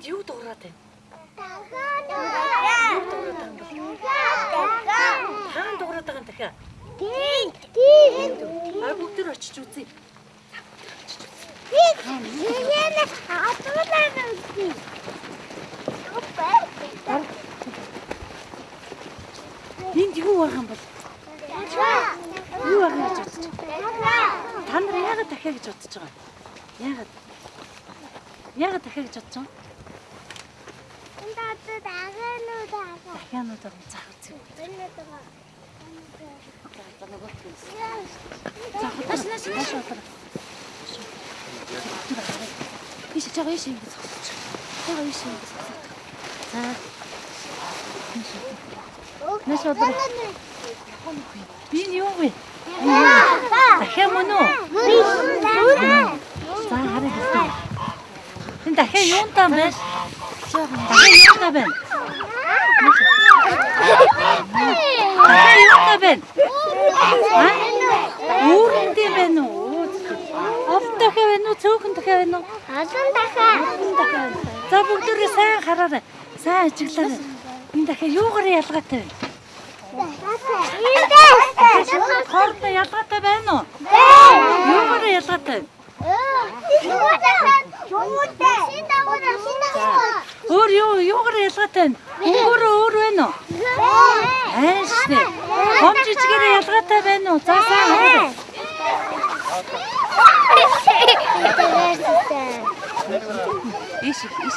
Энд юу дуурайд байна? Хаан дуурайд байгаа юм дахиад. А бүгд төр очиж үзье. Энд юу байгаа юм бол? Юу байгаа гэж бодож байна? Та нар яагаад дахиад гэж бодож байгаа? Яагаад? Яагаад дахиад гэж бодож байгаа? Дахианууд байгаа заах үзье. За худаш наш наш отор. Иш чагаа иш ингэ зогсож. Чагаа иш ингэ зогсож. За. Наш отор. Би юу вэ? Дахиад мөн үү? За харъя гэсэн. Тэн дахиад юунтаа байна? Дахиад юунтаа байна? Дахиад юунтаа байна? Үүрэндээ байна уу? Олон дахиад байна уу? Цөөхөн дахиад байна уу? Олон дахиад. За бүгдээрээ сайн хараарай. Сайн ажиглаарай. Энэ дахиад юугаар ялгаатай вэ? Хоортой ялгаатай байна уу? Юугаар ялгаатай? Өөр юу юугаар ялгаатай вэ? Өөр өөр байна уу? Хайштэй. Хом жижигээрээ ялгаатай байна уу? За сайн хараарай. Иш иш.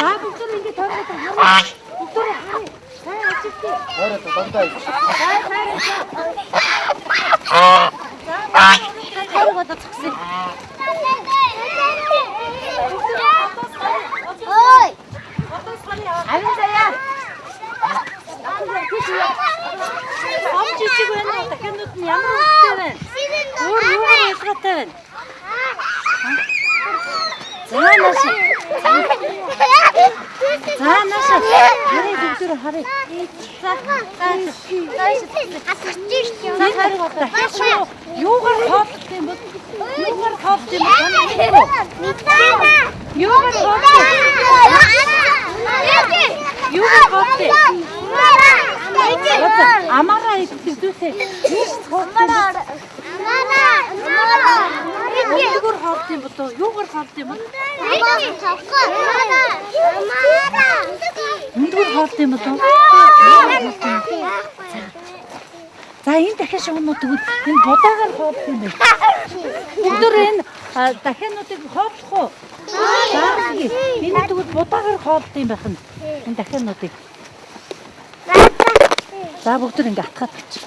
За бүгд ингэ тойроод хараа. Бүгд хараа. Сайн ажилтгий. Орой дандаа ич. Тойроод цогсъё. Ой! Авин заяа. Хом жижиг байна уу? Дахианууд нь ямар хөвгтэй байна? Өөр юугаар ялгаатай байна? За нааш. За нааш. Харин бүгдээр харъя. За. Шүү. Юугаар хоолох юм бол? Юугаар хоолох юм бол? Юугаар хоолох юм? Юугаар хоолох юм? Амаараа идэвхтэй. Юугаар хоолох юм бол? Юугаар хоолох юм бол? Үндгэр хоолох юм бол? За энэ дахиад шугамууд тэгвэл энэ будаагаар хоолох юм байна. Өндөр энэ а, дахиануудыг хоолох уу? За энэ тэгвэл будаагаар хоолох юм байх нь. Энэ дахиануудыг. За бүгд ингэ атгаад тавьчих.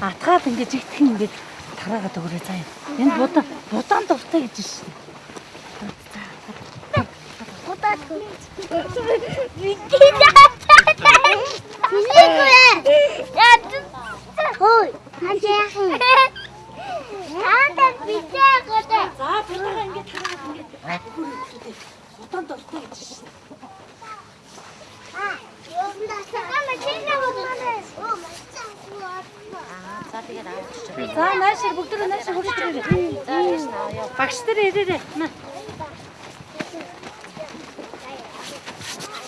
Атгаад ингэ жигдэх ингэ тараагаад өгөрөө заа. Энэ будаа будаан дуртай гэж шин. За будаагаа ингэ тараагаад ингэ өгөрөө. Будаан дуртай гэж шин. За нааш бүгд нааш хурж ирээ. За яаш наа. Багш нар ирээрээ. На.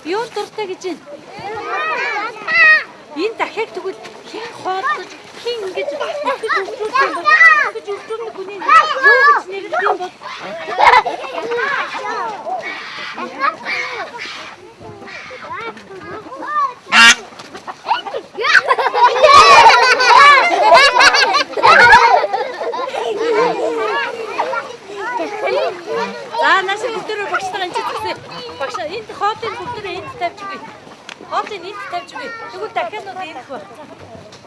Юу дуртай гэж байна? Энэ дахиад тэгвэл хин хоолдож хин ингэж итгэж өвчүүлж юм бол итгэж өвчүүлнэ хүний юу гэж нэрлэх юм бол За нааш бүгдөө багш нар энэ зүгтээ багш энд хоолыг бүгдөө энд тавьж үгүй. Хоолыг энд тавьж үгүй. Тэгвэл дахиад нууд энд баг.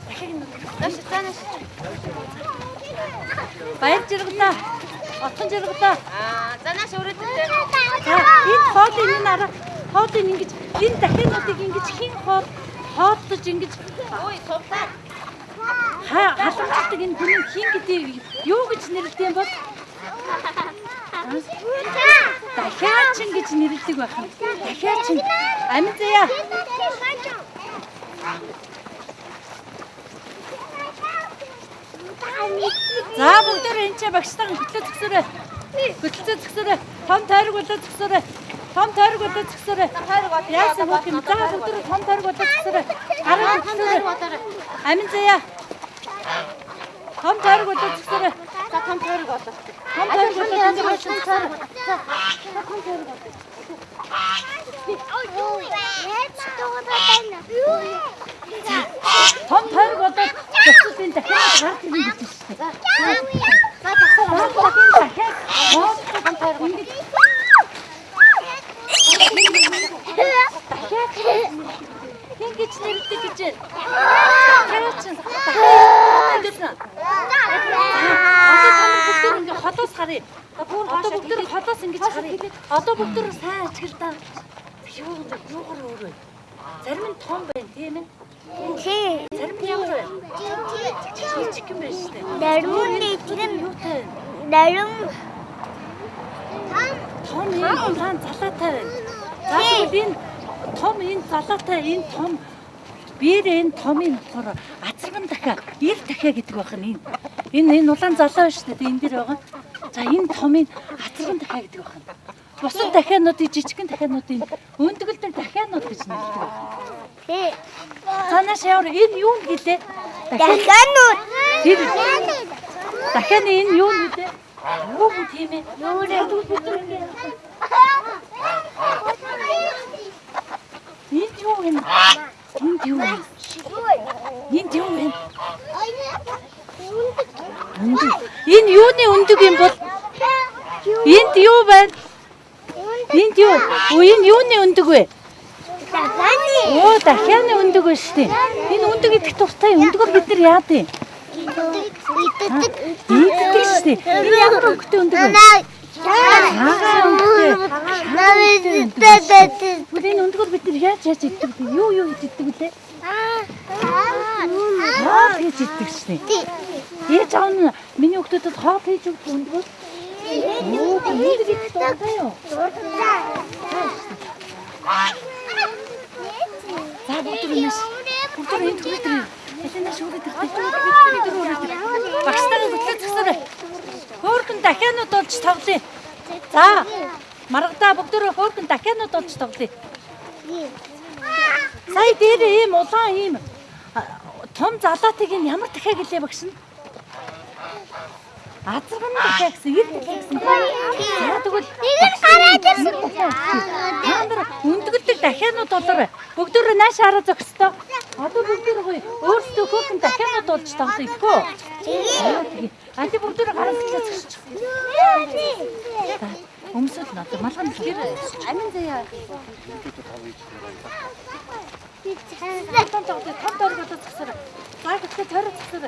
Дахиад нууд. Нааш за нааш. Баяр жаргалаа. Отхон жаргалаа. Аа, за нааш өрөөдтэй. За энд хоолыг энэ арга хоолыг ингэж энэ дахиад нуудыг ингэж хин хоол хоолдож ингэж Ой, сувтаа. халамжтай энэ хүний хин гэдэг юу гэж нэрлэдэг юм бол дахиад чин гэж нэрлэдэг байх юм. Дахиад чин. Амин заяа. За бүгдээр энэ ч багштайхан хөтлөө зөксөрөө. Хөтлөө зөксөрөө. Том тойрог болоо зөксөрөө. Том тойрог болоо зөксөрөө. Яасан бүх юм. За бүгдээр том тойрог болоо зөксөрөө. Араа зөксөрөө. Амин заяа. Том тойрог болоо зөксөрөө. За том тойрог болоо. Том тойрог болоо энэ хойш зөксөрөө. Том тойрог болоо зөксөрлийн дахиад гарт ирнэ гэж байна. За. За дахин дахиад том тойрог ингэж ингэж нэрдэг гэж байна. Дахиад ингэж байна. Одоо та бүгд ингэ холоос харъя. Одоо бүгд холоос ингэж харъя. Одоо бүгд сайн ажиглаа. Юу юугаар өөрөө. Зарим нь том байна тийм ээ. Зарим нь ямар байна? Жижиг юм байна шүү дээ. Тэр нь юутай вэ? нарийн Том энэ улаан залаатай байна. За тэгвэл энэ том энэ залаатай энэ том биер энэ томын болохоор азарган дахиа, ир дахиа гэдэг байна энэ. Энэ энэ улаан залаа шүү дээ. Энэ дэр байгаа. За энэ томын азарган дахиа гэдэг байна. Бусад дахиануудын жижигхэн дахиануудын өндгөлдөр дахианууд гэж нэрлэдэг байна. Тэ. Цаанаас явар энэ юу гэлээ? Дахианууд. Тэр дахианы энэ юу нэлээ? Юу гэх тийм ээ? Юу нэ? Энд юу вэ? Энд юу вэ? Энд юу вэ? Өндөг. Энэ юуны өндөг юм бол? Энд юу байна? Энд юу? Энэ юуны өндөг вэ? Оо дахианы өндөг байна шүү дээ. Энэ өндөг идэх дуртай өндгөр бид нар яад юм? Иддэг. Иддэг шүү дээ. Энэ ямар өнгөтэй өндөг вэ? Цагаан өнгөтэй. Навиддэг. Бүр энэ өндгөр бид нар яаж яаж иддэг вэ? Юу юу иддэг вэ? Хоол хийж иддэг дээ. Ээж аав нь миний хүүхдүүдэд хоол хийж өгдөг өндгөр. Оо, энэ идэх дуртай юу? За бүгд өнөөс бүгд энэ тэртэй бидний дөрөв өрөөд. Багштайгаа хөтлөө зогсоорой. Хөөхөн дахианууд болж тоглоё. За маргадаа бүгдөө хөөхөн дахианууд болж тоглоё. Сая дээр ийм улаан ийм том залаатыг энэ ямар дахиа гэлээ багш нь? Азарган дахиа гэсэн, ир дахиа гэсэн. За тэгвэл Нэг нь гараад ирсэн. Та нар өндгөлдөг дахианууд болоор бүгдөө нааш хараа зогсдоо. Одоо бүгдөө гоё өөрсдөө хөөхөн дахианууд болж тоглоё гэхгүй. А тий бүгдөө гараа зогсож. Өмсөд надад малган тэр амин заяа. Том том том дөрөв болоод зогсоо. За гэхдээ тойроо зогсоо.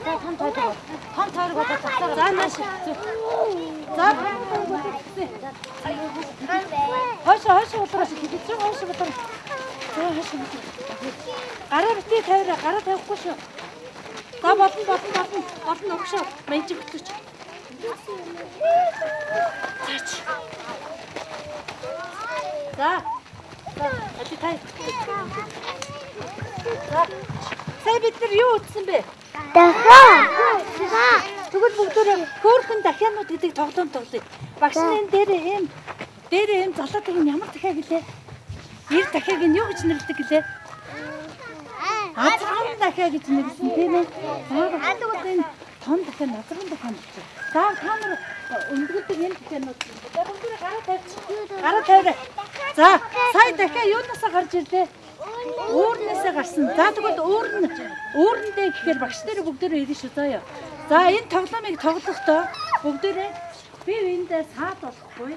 том тойрог. Том тойрог болоо цацаа. За нааш. За. Хойш хойш удраас хийж байгаа хойш удраас. За хойш. Гараа битээ тавиа. Гараа тавихгүй шүү. За болно болно болно. Болно өгшөө. Мэнчиг хөтлөч. Заач. За. За, ади тай. За. Сая бид нар юу утсан бэ? Дахиад. Тэгвэл бүгдөө хөөхөн дахианууд гэдэг тоглоом тоглоё. Багш энэ дээр ийм дээр ийм залуудаг юм ямар дахиа гэлээ? Ир дахиаг нь юу гэж нэрлэдэг гэлээ? Азарган дахиа гэж нэрлсэн тийм ээ. Тэгвэл энэ том дахиа азарган дахиа гэж. За та нар өндгөлдөг энэ дахианууд. За бүгдөө гараа тавьчих. Гараа тавиа. За сая дахиа юунаас гарч ирлээ? Уурнасаа гарсан. За тэгвэл уурн уурндээ гэхээр багш дээр бүгдөө ирнэ шүү заяа. За энэ тоглоомыг тоглохдоо бүгдөө би эндээ саад болохгүй.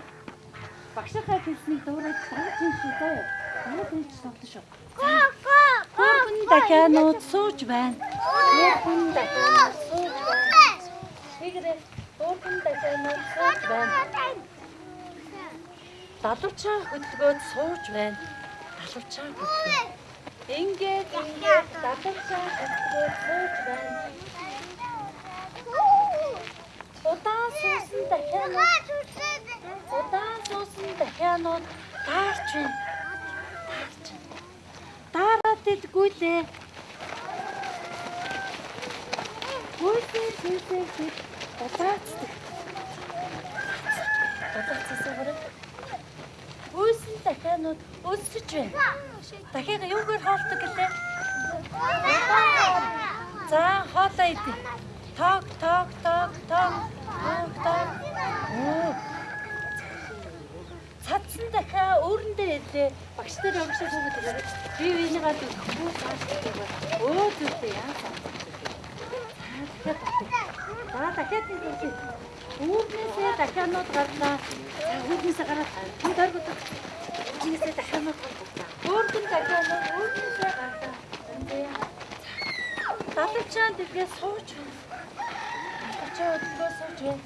Багшийнхаа хэлснийг дуурайж дагаж юм шүү заяа. Манай хүн ч тоглоно шүү. Хөөхөн дахианууд сууж байна. Хөөрхөн дахианууд сууж байна. Тэгрээ хөөрхөн дахианууд сууж байна. Далавчаа хөдөлгөөд сууж байна. Далавчаа хөдөлгөө. Ингээд ингээд далавчаа хөдөлгөөд сууж байна. Удаан суусан дахианууд удаан суусан дахианууд таарч байна. Таарч байна. Дараад идэггүй лээ. Гүйсээ гүйсээ гүйс удаацдаг. Удаацсан гэрэг. Гүйсэн дахианууд өсөж байна. Дахиад юугаар хоолдог гэлээ? За хоолоо идэ. Ток ток ток ток. Оо. Цадсан дахиа өөрөндөө хэлээ. Багш нар өгшөө бүгд. Би хүү цааштай байна. Өө зүгтэй яа. За дахиад хэлээ. Үүнээсээ дахианууд гарлаа. Үүнээсээ гараад хүн дөргөд. Үүнээсээ дахианууд гарлаа. Өөртөө дахианууд үүнээсээ гарлаа. Далавчаан дэлгээ сууж. Далавчаа өдлөө сууж байна.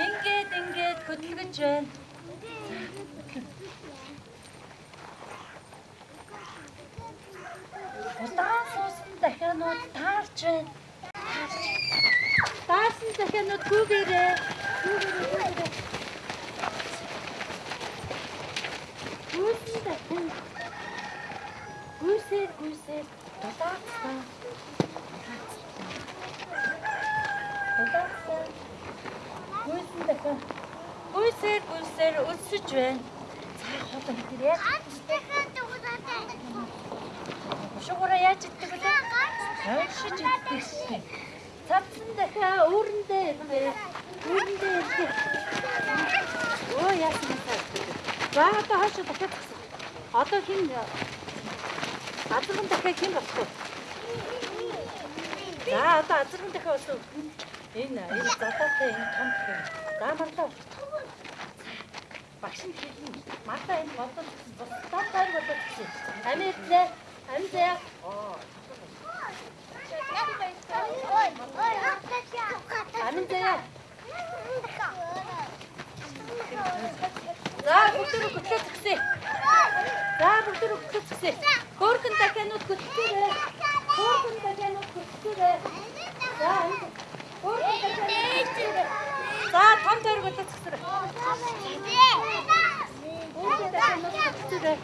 Ингээд ингээд хөдөлгөж байна. Удаан суусан дахианууд таарч байна. Таарсан дахианууд гүгээрээ. Гүйсэн дахиан. Гүйсээр гүйсээр дулаацсан. Дулаацсан. Гүйсэн дахиан. Гүйсээр гүйсээр өсөж байна. Цаа хоолой хийрээ. Шугуура яаж иддэг вэ? Хойшиж иддэг шээ. Цавсан дахиа өөрөндөө ирвэ. Өөрөндөө ирвэ. Оо яасан бэ? За одоо хойшоо дахиад тагсан. Одоо хин азарган дахиа хин болох вэ? За одоо азарган дахиа болсон. Энэ энэ задаатай энэ том гэх. За марлаа. Багш нь хэлнэ. Мартаа энэ бодол бусдаар байр бодол гэсэн. Амьдлээ. Амьдаа. Оо. Амьдаа. За бүгдөө хөтлөө згсээ. За бүгдөө хөтлөө згсээ. Хөөрхөн дахианууд хөтлөөрэй. Хөөрхөн дахианууд хөтлөөрэй. За хөөрхөн дахианууд хөтлөөрэй. За том тойрог хөтлөө згсээрэй. Хөөрхөн дахианууд хөтлөөрэй. За за за.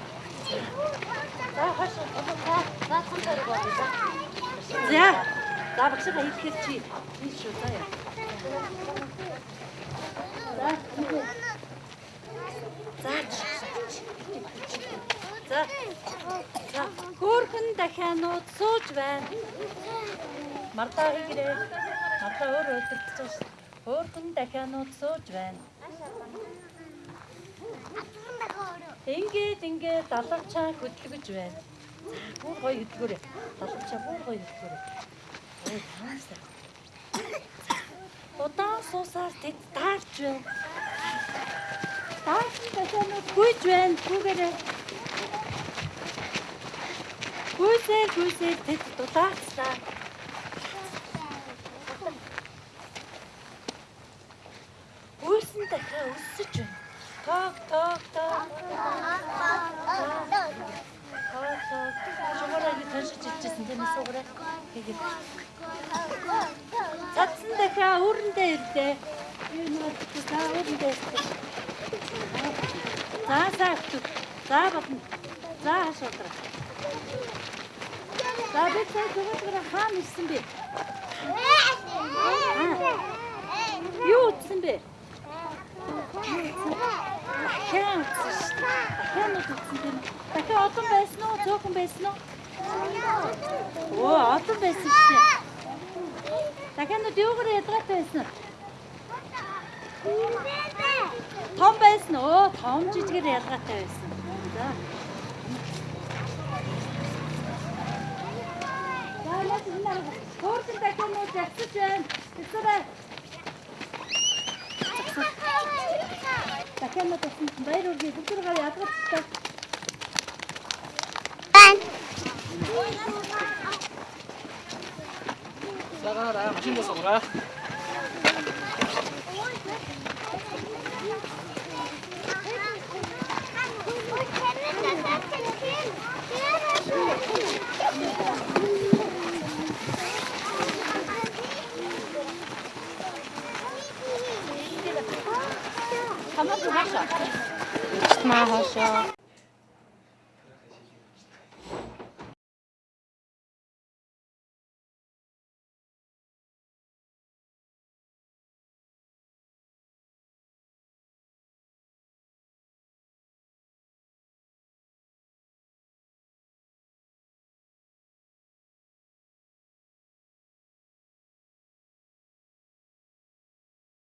За за багшаа идэхээр чи тийм шүү за яа. За За. За. Хөөрхөн дахианууд сууж байна. Мартаа хийгэрээ. Мартаа өөр өдөртөж байна. Хөөрхөн дахианууд сууж байна. Ингээд ингээд далавчаа хөдөлгөж байна. Бүр гоё хөдөлгөөрэй. Далавчаа бүр гоё хөдөлгөөрэй. Ой, таасаа. Удаан суусаар тэд таарч байна. Таарч дахианууд гүйж байна. Гүгээрээ. Гүйсээр гүйсээр тэд дулаацлаа. Гүйсэн дахиа өсөж байна. Тог тог. Шугаараа ингэ таньшиж ичсэн тийм ээ суугаараа. Тэгээд Цадсан дахиа өрөндөө ирлээ. Би нэг за өрөндөө ирлээ. За саахт. За батна. За хашаалаа. За би цаа зүгээр хаан ирсэн бэ? Юу утсан бэ? Дахиад утсан шүү дээ. Дахиад утсан тийм. Дахиад олон байсан уу? Цөөхөн байсан уу? Оо, олон байсан шүү дээ. Дахиад юугаар ядгатай байсан уу? Том байсан уу? Том жижигээр ялгаатай байсан. За. За, нас энэ хөөрхөн дахианууд явцаж байна. Тэсэрэ. Дахианууд авсан баяр үргээ бүгдээр гараа ядгаатай. 나가 나야 맛있는 거 먹어라. ما هشام